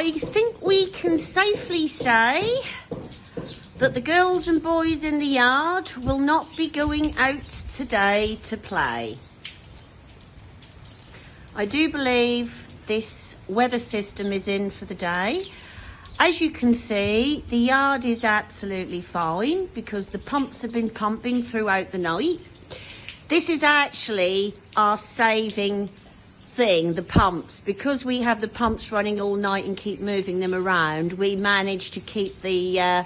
I think we can safely say that the girls and boys in the yard will not be going out today to play. I do believe this weather system is in for the day. As you can see, the yard is absolutely fine because the pumps have been pumping throughout the night. This is actually our saving thing, the pumps. Because we have the pumps running all night and keep moving them around, we manage to keep the, uh,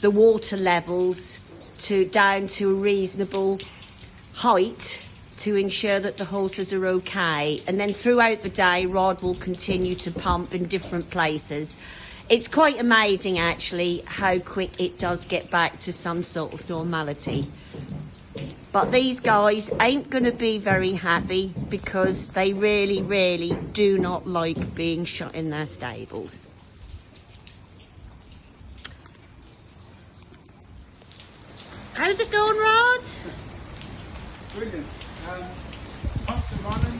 the water levels to down to a reasonable height to ensure that the horses are okay. And then throughout the day, Rod will continue to pump in different places. It's quite amazing actually how quick it does get back to some sort of normality. But these guys ain't going to be very happy because they really, really do not like being shut in their stables. How's it going, Rod? Brilliant. Um, pumps are running.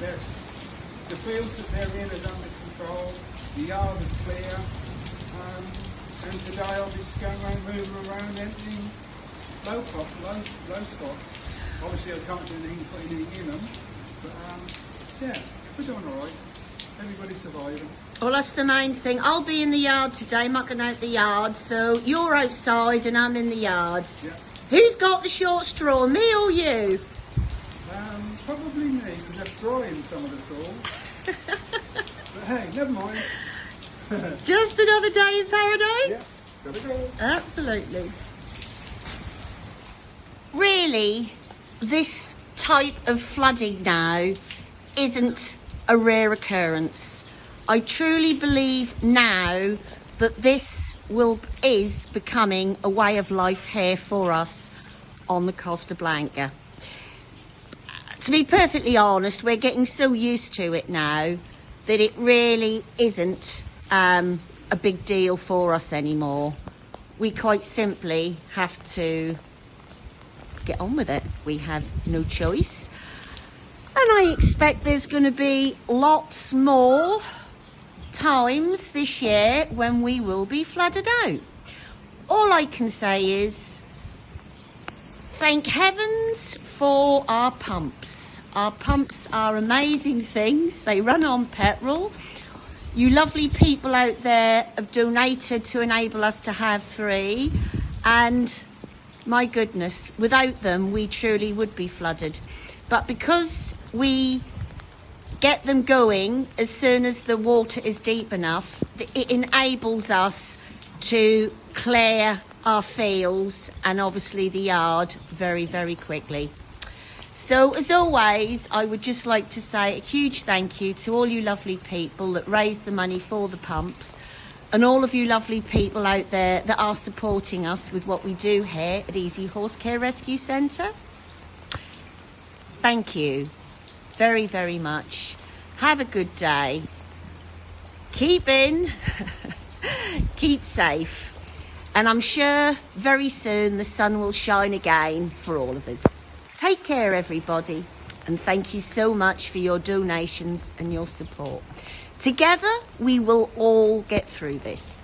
The fields that they're in is under control. The yard is clear. Um, and today I'll be just going around, moving around, emptying low crop, low, low stock. Obviously I can't do anything, put anything in them. But um, yeah, we're doing alright. Everybody's surviving. Well, that's the main thing. I'll be in the yard today, mucking out the yard. So you're outside and I'm in the yard. Yeah. Who's got the short straw, me or you? Um, probably me, because I'm drying some of the straw. but hey, never mind. Just another day in paradise? yes, gotta go. Absolutely. Really, this type of flooding now isn't a rare occurrence. I truly believe now that this will is becoming a way of life here for us on the Costa Blanca. To be perfectly honest, we're getting so used to it now that it really isn't um, a big deal for us anymore. We quite simply have to get on with it. We have no choice. And I expect there's going to be lots more times this year when we will be flooded out. All I can say is thank heavens for our pumps. Our pumps are amazing things. They run on petrol. You lovely people out there have donated to enable us to have three. And my goodness, without them, we truly would be flooded. But because we get them going as soon as the water is deep enough, it enables us to clear our fields and obviously the yard very, very quickly. So as always, I would just like to say a huge thank you to all you lovely people that raised the money for the pumps and all of you lovely people out there that are supporting us with what we do here at Easy Horse Care Rescue Centre. Thank you very, very much. Have a good day. Keep in, keep safe. And I'm sure very soon the sun will shine again for all of us. Take care, everybody, and thank you so much for your donations and your support. Together, we will all get through this.